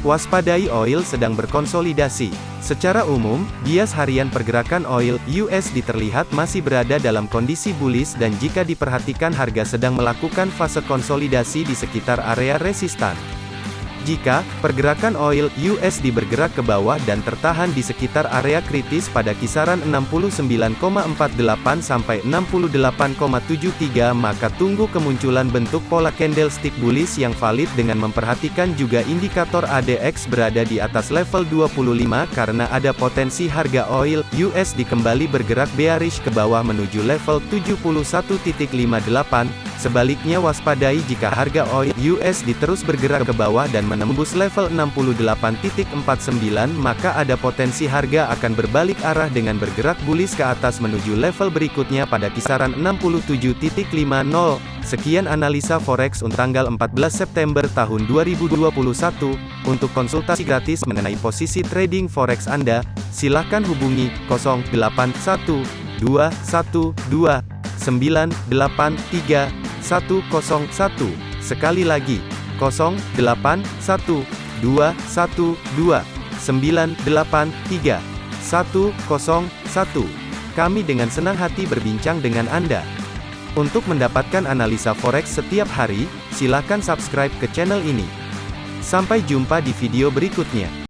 Waspadai oil sedang berkonsolidasi. Secara umum, bias harian pergerakan oil USD terlihat masih berada dalam kondisi bullish dan jika diperhatikan harga sedang melakukan fase konsolidasi di sekitar area resistan. Jika pergerakan oil USD bergerak ke bawah dan tertahan di sekitar area kritis pada kisaran 69,48 sampai 68,73 maka tunggu kemunculan bentuk pola candlestick bullish yang valid dengan memperhatikan juga indikator ADX berada di atas level 25 karena ada potensi harga oil USD kembali bergerak bearish ke bawah menuju level 71.58 Sebaliknya waspadai jika harga oil USD terus bergerak ke bawah dan menembus level 68.49 maka ada potensi harga akan berbalik arah dengan bergerak bullish ke atas menuju level berikutnya pada kisaran 67.50. Sekian analisa forex untuk tanggal 14 September tahun 2021. Untuk konsultasi gratis mengenai posisi trading forex Anda, silakan hubungi 081212 983 101. Sekali lagi, 081 212 983 101. Kami dengan senang hati berbincang dengan Anda. Untuk mendapatkan analisa forex setiap hari, silakan subscribe ke channel ini. Sampai jumpa di video berikutnya.